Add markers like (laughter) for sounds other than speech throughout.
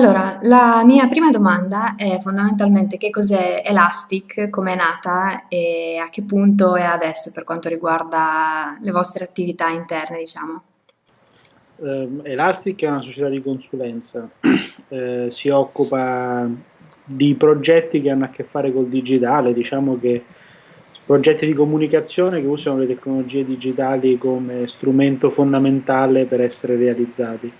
Allora, la mia prima domanda è fondamentalmente che cos'è Elastic, come è nata e a che punto è adesso per quanto riguarda le vostre attività interne, diciamo. Eh, Elastic è una società di consulenza, (clears throat) eh, si occupa di progetti che hanno a che fare col digitale, diciamo che progetti di comunicazione che usano le tecnologie digitali come strumento fondamentale per essere realizzati.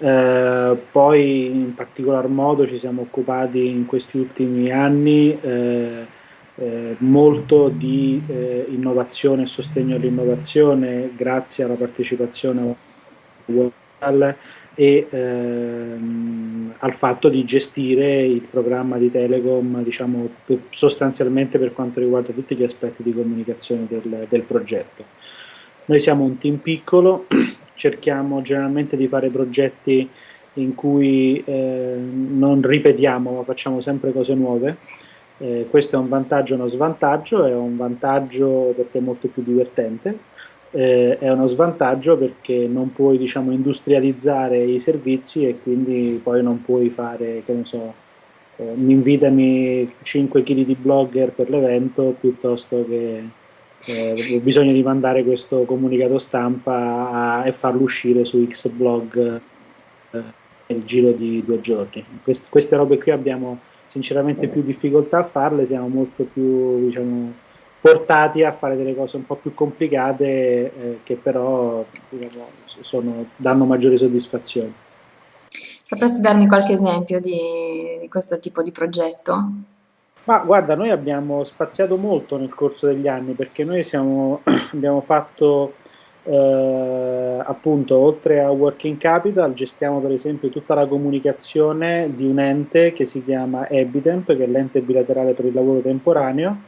Eh, poi in particolar modo ci siamo occupati in questi ultimi anni eh, eh, molto di eh, innovazione e sostegno all'innovazione grazie alla partecipazione al e ehm, al fatto di gestire il programma di Telecom diciamo, sostanzialmente per quanto riguarda tutti gli aspetti di comunicazione del, del progetto. Noi siamo un team piccolo, (clears throat) cerchiamo generalmente di fare progetti in cui eh, non ripetiamo ma facciamo sempre cose nuove. Eh, questo è un vantaggio e uno svantaggio, è un vantaggio perché è molto più divertente, eh, è uno svantaggio perché non puoi diciamo, industrializzare i servizi e quindi poi non puoi fare, che ne so, eh, invitami 5 kg di blogger per l'evento piuttosto che eh, ho bisogno di mandare questo comunicato stampa a, e farlo uscire su Xblog eh, nel giro di due giorni. Quest, queste robe qui abbiamo sinceramente più difficoltà a farle, siamo molto più diciamo, portati a fare delle cose un po' più complicate eh, che però diciamo, sono, danno maggiore soddisfazione. Sapresti darmi qualche esempio di, di questo tipo di progetto? Ma guarda, noi abbiamo spaziato molto nel corso degli anni perché noi siamo, (clears throat) abbiamo fatto eh, appunto oltre a Working Capital gestiamo per esempio tutta la comunicazione di un ente che si chiama Ebitemp, che è l'ente bilaterale per il lavoro temporaneo,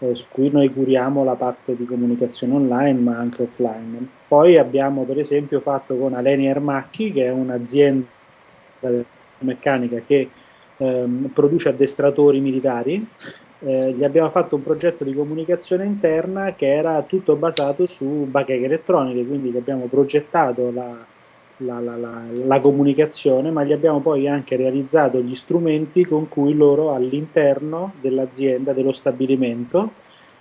eh, su cui noi curiamo la parte di comunicazione online ma anche offline. Poi abbiamo per esempio fatto con Aleni Ermacchi, che è un'azienda meccanica che ehm, produce addestratori militari, eh, gli abbiamo fatto un progetto di comunicazione interna che era tutto basato su bacheche elettroniche, quindi gli abbiamo progettato la, la, la, la, comunicazione, ma gli abbiamo poi anche realizzato gli strumenti con cui loro all'interno dell'azienda, dello stabilimento,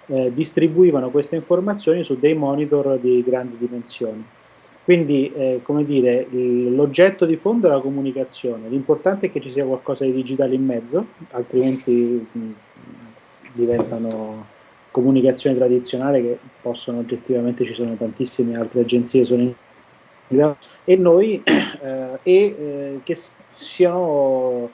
eh, distribuivano queste informazioni su dei monitor di grandi dimensioni. Quindi, eh, come dire, l'oggetto di fondo è la comunicazione, l'importante è che ci sia qualcosa di digitale in mezzo, altrimenti mh, diventano comunicazione tradizionale che possono oggettivamente, ci sono tantissime altre agenzie sono in e noi (clears throat) eh, e eh, che siano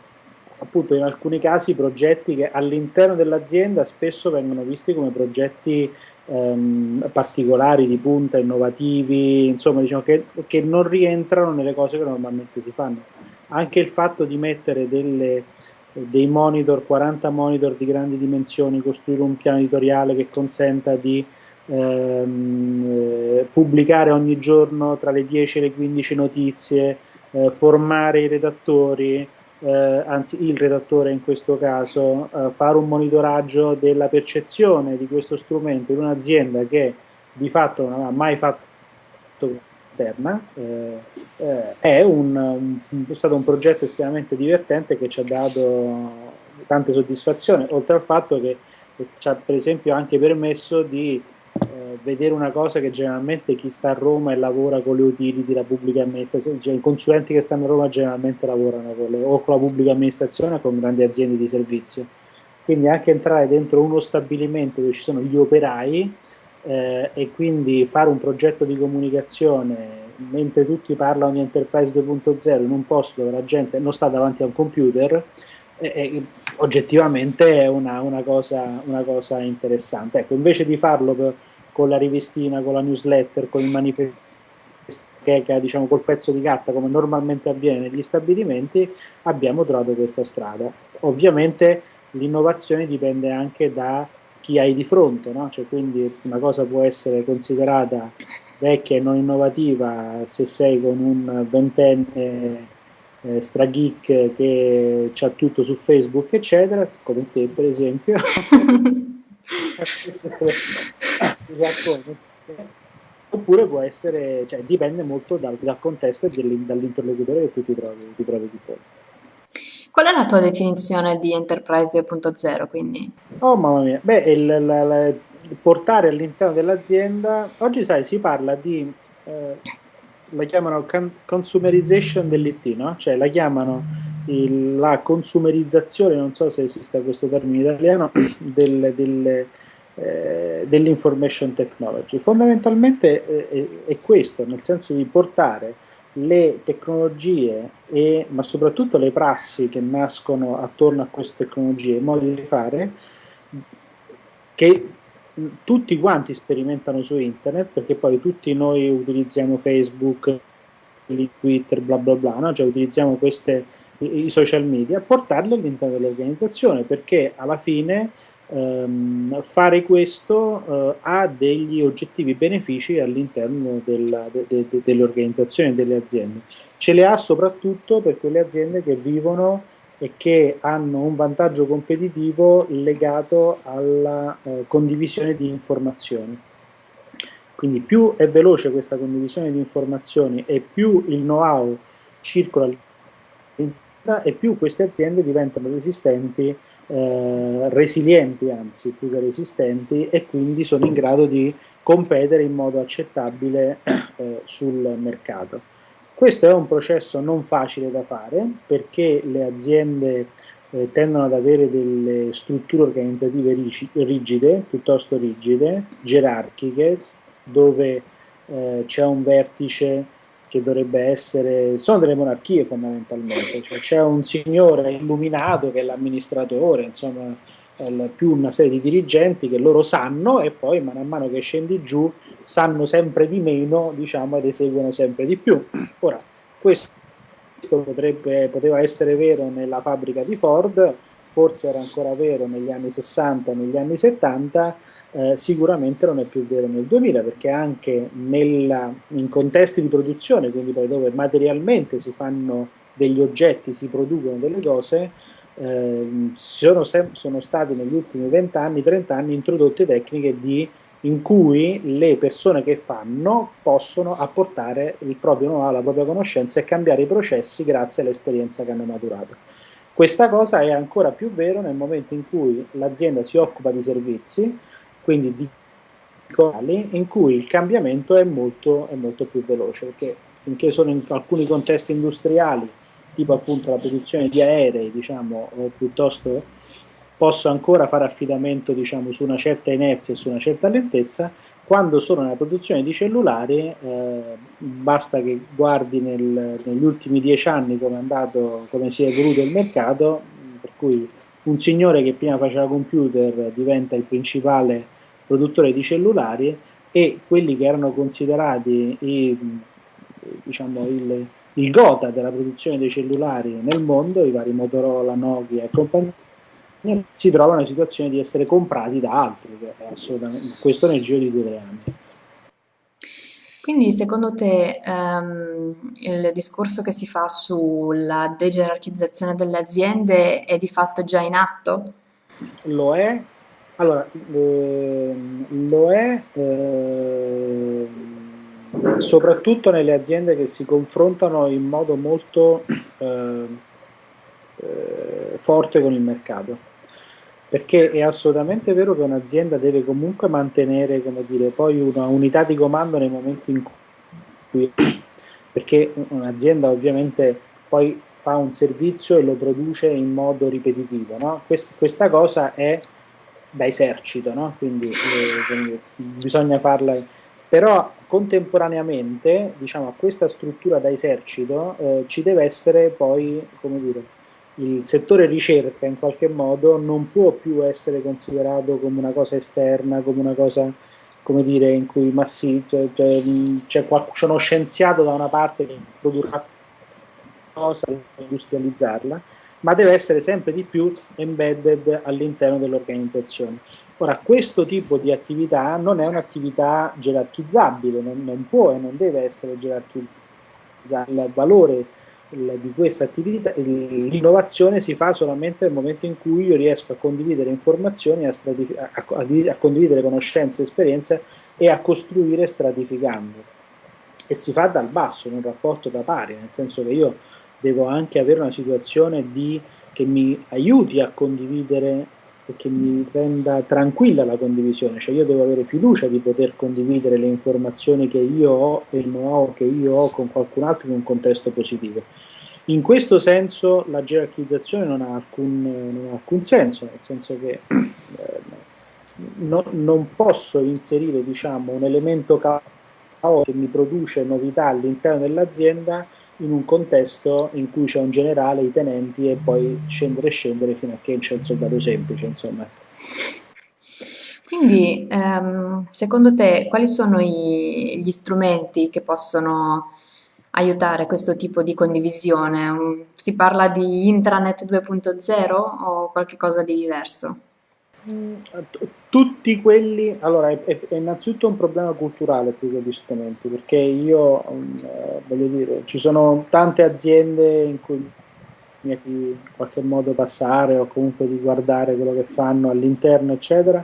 appunto in alcuni casi progetti che all'interno dell'azienda spesso vengono visti come progetti ehm, particolari, di punta, innovativi, insomma diciamo che, che, non rientrano nelle cose che normalmente si fanno. Anche il fatto di mettere delle, dei monitor, 40 monitor di grandi dimensioni, costruire un piano editoriale che consenta di ehm, eh, pubblicare ogni giorno tra le 10 e le 15 notizie, eh, formare i redattori, eh, anzi il redattore in questo caso, eh, fare un monitoraggio della percezione di questo strumento in un'azienda che di fatto non ha mai fatto interna, eh, eh, è, un, è, stato un progetto estremamente divertente che ci ha dato tante soddisfazioni, oltre al fatto che ci ha per esempio anche permesso di eh, vedere una cosa che generalmente chi sta a Roma e lavora con le utility, la pubblica amministrazione, cioè i consulenti che stanno a Roma generalmente lavorano con le, o con la pubblica amministrazione o con grandi aziende di servizio. Quindi anche entrare dentro uno stabilimento dove ci sono gli operai eh, e quindi fare un progetto di comunicazione mentre tutti parlano di Enterprise 2.0 in un posto dove la gente non sta davanti a un computer, eh, eh, oggettivamente è una, una, cosa, una, cosa, interessante. Ecco, invece di farlo per, con la rivistina, con la newsletter, con il manifesto, che, che, diciamo col pezzo di carta come normalmente avviene negli stabilimenti, abbiamo trovato questa strada. Ovviamente l'innovazione dipende anche da chi hai di fronte, no? cioè, quindi una cosa può essere considerata vecchia e non innovativa se sei con un ventenne eh, strageek che ha tutto su Facebook, eccetera, come te per esempio. (laughs) Oppure può essere, cioè dipende molto dal, dal contesto e dall'interlocutore che tu ti trovi, ti trovi di fronte. Qual è la tua definizione di Enterprise 2.0 quindi? Oh mamma mia, beh, il, la, la, portare all'interno dell'azienda, oggi sai si parla di, eh, la chiamano consumerization dell'IT, no? Cioè la chiamano il, la consumerizzazione, non so se esiste questo termine italiano, (clears throat) del, del, eh, dell'information technology. Fondamentalmente eh, è questo, nel senso di portare le tecnologie, e, ma soprattutto le prassi che nascono attorno a queste tecnologie, i modi di fare, che tutti quanti sperimentano su internet, perché poi tutti noi utilizziamo Facebook, Twitter, bla bla bla, no? cioè utilizziamo queste, i, i social media, portarli all'interno dell'organizzazione, perché alla fine ehm, fare questo eh, ha degli oggettivi benefici all'interno de, de, de, delle organizzazioni e delle aziende. Ce le ha soprattutto per quelle aziende che vivono e che hanno un vantaggio competitivo legato alla eh, condivisione di informazioni. Quindi più è veloce questa condivisione di informazioni e più il know-how circola e più queste aziende diventano resistenti eh, resilienti, anzi più che resistenti, e quindi sono in grado di competere in modo accettabile eh, sul mercato. Questo è un processo non facile da fare perché le aziende eh, tendono ad avere delle strutture organizzative rigide, piuttosto rigide, gerarchiche, dove eh, c'è un vertice che dovrebbe essere, sono delle monarchie fondamentalmente, cioè c'è un signore illuminato che è l'amministratore, insomma più una serie di dirigenti che loro sanno e poi man mano che scendi giù sanno sempre di meno diciamo, ed eseguono sempre di più. Ora, questo potrebbe, poteva essere vero nella fabbrica di Ford, forse era ancora vero negli anni 60, negli anni 70, eh, sicuramente non è più vero nel 2000 perché anche nella, in contesti di produzione, quindi poi dove materialmente si fanno degli oggetti, si producono delle cose, eh, sono, sono state negli ultimi 20 anni, 30 anni introdotte tecniche di, in cui le persone che fanno possono apportare il proprio know-how, la propria conoscenza e cambiare i processi grazie all'esperienza che hanno maturato. Questa cosa è ancora più vero nel momento in cui l'azienda si occupa di servizi, quindi di in cui il cambiamento è molto, è molto più veloce, perché finché sono in alcuni contesti industriali, tipo appunto la produzione di aerei, diciamo, o piuttosto posso ancora fare affidamento diciamo, su una certa inerzia e su una certa lentezza, quando sono nella produzione di cellulari eh, basta che guardi nel, negli ultimi dieci anni come, andato, come si è evoluto il mercato, per cui un signore che prima faceva computer diventa il principale produttore di cellulari e quelli che erano considerati i, diciamo, il, il gota della produzione dei cellulari nel mondo, i vari Motorola, Nokia e compagnia, si trovano in situazione di essere comprati da altri, questo nel giro di due o tre anni. Quindi secondo te ehm, il discorso che si fa sulla degerarchizzazione delle aziende è di fatto già in atto? Lo è, allora, eh, lo è eh, soprattutto nelle aziende che si confrontano in modo molto eh, eh forte con il mercato perché è assolutamente vero che un'azienda deve comunque mantenere dire, poi una unità di comando nei momenti in cui perché un'azienda ovviamente poi fa un servizio e lo produce in modo ripetitivo no? Quest, questa cosa è da esercito no? quindi, eh, quindi bisogna farla però contemporaneamente diciamo, a questa struttura da esercito eh, ci deve essere poi come dire il settore ricerca in qualche modo non può più essere considerato come una cosa esterna, come una cosa come dire in cui ma sì, cioè, c'è, c'è uno scienziato da una parte che produrrà cosa per industrializzarla, ma deve essere sempre di più embedded all'interno dell'organizzazione. Ora, questo tipo di attività non è un'attività gerarchizzabile, non, non può e non deve essere gerarchizzabile. Il valore di questa attività, l'innovazione si fa solamente nel momento in cui io riesco a condividere informazioni, a, a, a condividere conoscenze, esperienze e a costruire stratificando. E si fa dal basso, in un rapporto da pari, nel senso che io devo anche avere una situazione di che mi aiuti a condividere e che mi renda tranquilla la condivisione, cioè io devo avere fiducia di poter condividere le informazioni che io ho e il know-how che io ho con qualcun altro in un contesto positivo. In questo senso la gerarchizzazione non ha alcun, non ha alcun senso, nel senso che eh, no, non posso inserire diciamo, un elemento caos che mi produce novità all'interno dell'azienda in un contesto in cui c'è un generale, i tenenti e poi scendere e scendere fino a che c'è il soldato semplice, insomma. Quindi, ehm, secondo te, quali sono i, gli strumenti che possono aiutare questo tipo di condivisione? Si parla di intranet 2.0 o qualche cosa di diverso? Tutti quelli, allora è, è, innanzitutto un problema culturale più che di strumenti, perché io, eh, voglio dire, ci sono tante aziende in cui in qualche modo passare o comunque di guardare quello che fanno all'interno, eccetera,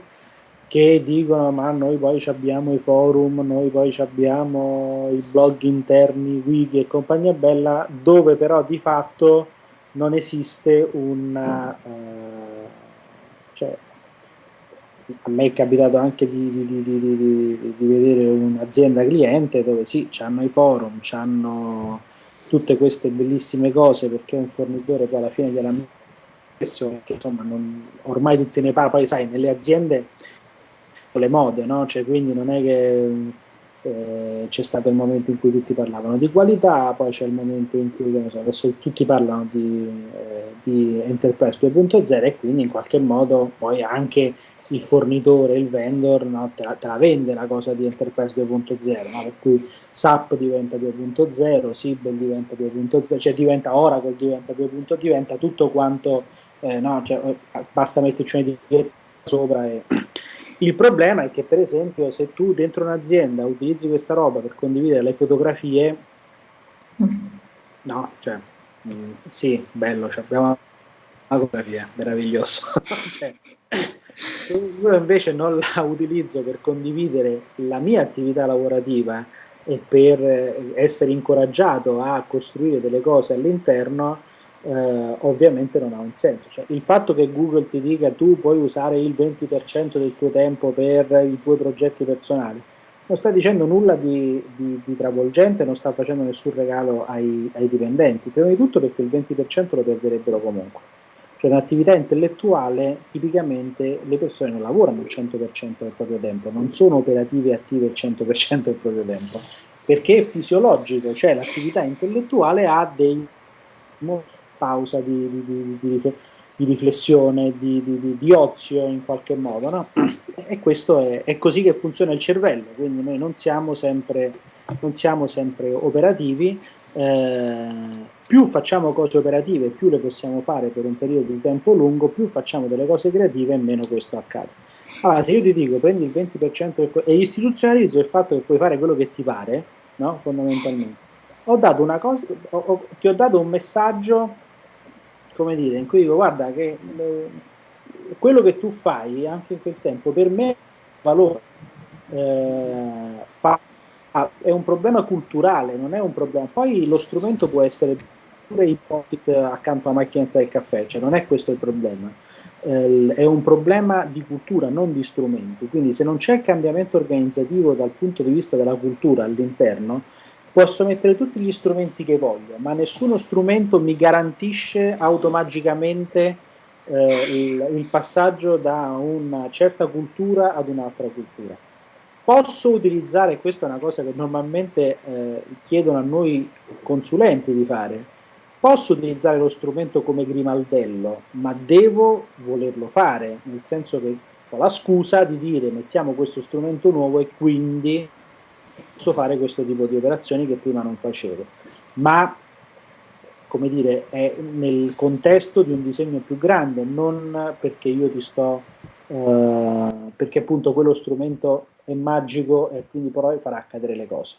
che dicono ma noi poi abbiamo i forum, noi poi abbiamo i blog interni, wiki e compagnia bella, dove però di fatto non esiste una... Uh, cioè, a me è capitato anche di, di, di, di vedere un'azienda cliente dove sì, hanno i forum, hanno tutte queste bellissime cose perché un fornitore poi alla fine gliela messo, insomma non, ormai tutte ne parla, poi sai, nelle aziende le mode, no? Cioè, quindi non è che eh, c'è stato il momento in cui tutti parlavano di qualità, poi c'è il momento in cui so, adesso tutti parlano di, eh, di Enterprise 2.0 e quindi in qualche modo poi anche il fornitore, il vendor, no, te, la, te, la, vende la cosa di Enterprise 2.0, no? per cui SAP diventa 2.0, Sibel diventa 2.0, cioè diventa Oracle diventa 2.0, diventa tutto quanto, eh, no, cioè, basta metterci una etichetta sopra e... Il problema è che per esempio se tu dentro un'azienda utilizzi questa roba per condividere le fotografie, no, cioè, mh, mm, sì, bello, cioè, abbiamo una fotografia, meraviglioso. (laughs) cioè, io invece non la utilizzo per condividere la mia attività lavorativa e per essere incoraggiato a costruire delle cose all'interno, eh, ovviamente non ha un senso. Cioè, il fatto che Google ti dica tu puoi usare il 20% del tuo tempo per i tuoi progetti personali, non sta dicendo nulla di, di, di travolgente, non sta facendo nessun regalo ai, ai dipendenti, prima di tutto perché il 20% lo perderebbero comunque cioè un'attività intellettuale tipicamente le persone non lavorano il 100% del proprio tempo, non sono operative e attive il 100% del proprio tempo, perché è fisiologico, cioè l'attività intellettuale ha dei pausa di, di, di, di riflessione, di, ozio in qualche modo, no? E questo è, è, così che funziona il cervello, quindi noi non siamo sempre, non siamo sempre operativi, eh, più facciamo cose operative, più le possiamo fare per un periodo di tempo lungo, più facciamo delle cose creative e meno questo accade. Allora, se io ti dico prendi il 20% e istituzionalizzo il fatto che puoi fare quello che ti pare, no? fondamentalmente, ho dato una cosa, ho, ho, ti ho dato un messaggio, come dire, in cui dico guarda che eh, quello che tu fai anche in quel tempo per me valore. Eh, fa Ah, è un problema culturale, non è un problema. Poi lo strumento può essere pure i post accanto alla macchinetta del caffè, cioè non è questo il problema. Eh, è un problema di cultura, non di strumenti. Quindi se non c'è cambiamento organizzativo dal punto di vista della cultura all'interno, posso mettere tutti gli strumenti che voglio, ma nessuno strumento mi garantisce automaticamente eh, il, il passaggio da una certa cultura ad un'altra cultura. Posso utilizzare, questa è una cosa che normalmente eh, chiedono a noi consulenti di fare, posso utilizzare lo strumento come grimaldello, ma devo volerlo fare, nel senso che ho la scusa di dire mettiamo questo strumento nuovo e quindi posso fare questo tipo di operazioni che prima non facevo. Ma come dire, è nel contesto di un disegno più grande, non perché io ti sto, eh, perché appunto quello strumento è magico e quindi poi farà accadere le cose.